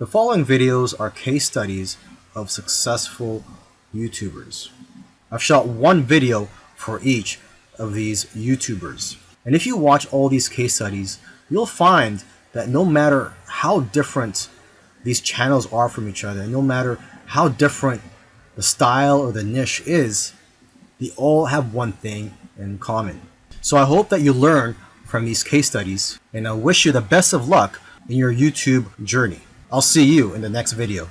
The following videos are case studies of successful YouTubers. I've shot one video for each of these YouTubers. And if you watch all these case studies, you'll find that no matter how different these channels are from each other, no matter how different the style or the niche is, they all have one thing in common. So I hope that you learn from these case studies, and I wish you the best of luck in your YouTube journey. I'll see you in the next video.